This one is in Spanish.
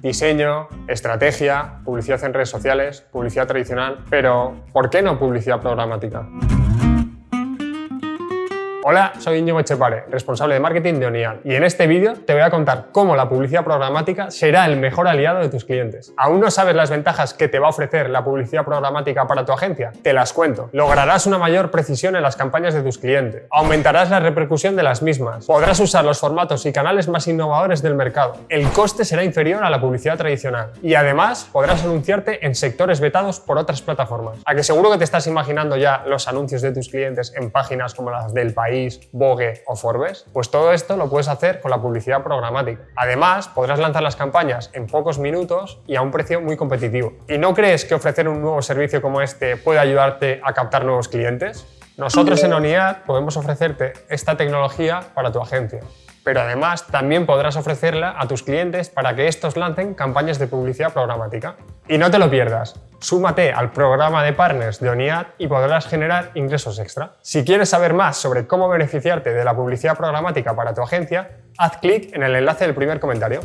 Diseño, estrategia, publicidad en redes sociales, publicidad tradicional, pero ¿por qué no publicidad programática? Hola, soy Íñigo Echepare, responsable de marketing de Onial y en este vídeo te voy a contar cómo la publicidad programática será el mejor aliado de tus clientes. ¿Aún no sabes las ventajas que te va a ofrecer la publicidad programática para tu agencia? Te las cuento. Lograrás una mayor precisión en las campañas de tus clientes, aumentarás la repercusión de las mismas, podrás usar los formatos y canales más innovadores del mercado, el coste será inferior a la publicidad tradicional y además podrás anunciarte en sectores vetados por otras plataformas. A que seguro que te estás imaginando ya los anuncios de tus clientes en páginas como las del país Vogue o Forbes, pues todo esto lo puedes hacer con la publicidad programática. Además, podrás lanzar las campañas en pocos minutos y a un precio muy competitivo. ¿Y no crees que ofrecer un nuevo servicio como este puede ayudarte a captar nuevos clientes? Nosotros en ONIAD podemos ofrecerte esta tecnología para tu agencia pero además también podrás ofrecerla a tus clientes para que estos lancen campañas de publicidad programática. Y no te lo pierdas, súmate al programa de partners de ONIAD y podrás generar ingresos extra. Si quieres saber más sobre cómo beneficiarte de la publicidad programática para tu agencia, haz clic en el enlace del primer comentario.